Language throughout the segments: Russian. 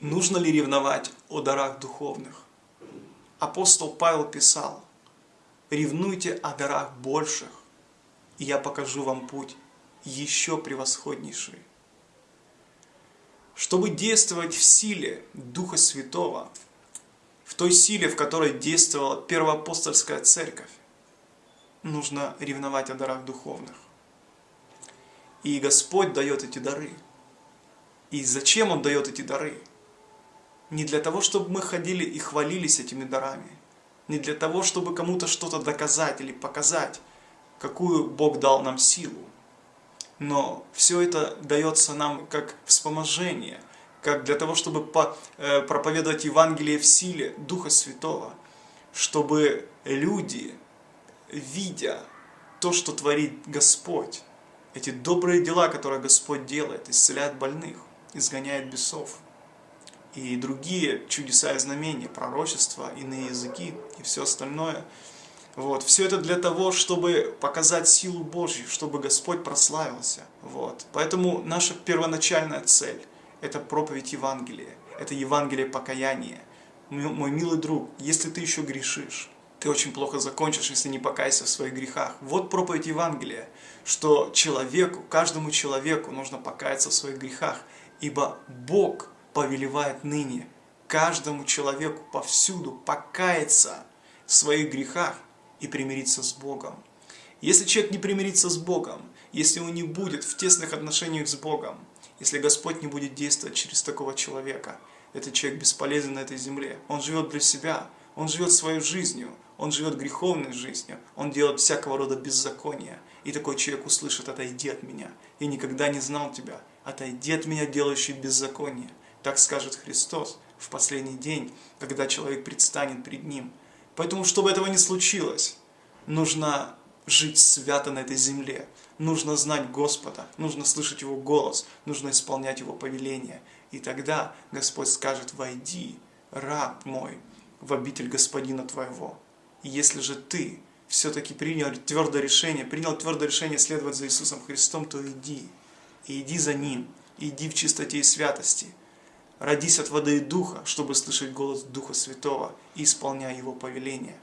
Нужно ли ревновать о дарах духовных? Апостол Павел писал, «Ревнуйте о дарах больших, и я покажу вам путь еще превосходнейший». Чтобы действовать в силе Духа Святого, в той силе, в которой действовала первоапостольская церковь, нужно ревновать о дарах духовных. И Господь дает эти дары. И зачем Он дает эти дары? Не для того, чтобы мы ходили и хвалились этими дарами. Не для того, чтобы кому-то что-то доказать или показать, какую Бог дал нам силу. Но все это дается нам как вспоможение, как для того, чтобы э, проповедовать Евангелие в силе Духа Святого, чтобы люди, видя то, что творит Господь, эти добрые дела, которые Господь делает, исцеляет больных, изгоняет бесов, и другие чудеса и знамения, пророчества, иные языки и все остальное. Вот. Все это для того, чтобы показать силу Божью, чтобы Господь прославился. Вот. Поэтому наша первоначальная цель – это проповедь Евангелия, это Евангелие покаяния. Мой милый друг, если ты еще грешишь, ты очень плохо закончишь, если не покайся в своих грехах. Вот проповедь Евангелия, что человеку, каждому человеку нужно покаяться в своих грехах, ибо Бог – повелевает ныне каждому человеку повсюду покаяться в своих грехах и примириться с Богом. Если человек не примирится с Богом, если он не будет в тесных отношениях с Богом, если Господь не будет действовать через такого человека, этот человек бесполезен на этой земле. Он живет для себя, он живет своей жизнью, он живет греховной жизнью, он делает всякого рода беззакония. И такой человек услышит, отойди от меня, я никогда не знал тебя, отойди от меня, делающий беззаконие. Так скажет Христос в последний день, когда человек предстанет пред Ним. Поэтому, чтобы этого не случилось, нужно жить свято на этой земле. Нужно знать Господа, нужно слышать Его голос, нужно исполнять Его повеления. И тогда Господь скажет, войди, раб мой, в обитель Господина твоего. И если же ты все-таки принял твердое решение, принял твердое решение следовать за Иисусом Христом, то иди. И иди за Ним, иди в чистоте и святости – Родись от воды и духа, чтобы слышать голос Духа Святого и исполняя Его повеления.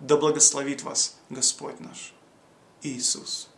Да благословит вас Господь наш Иисус.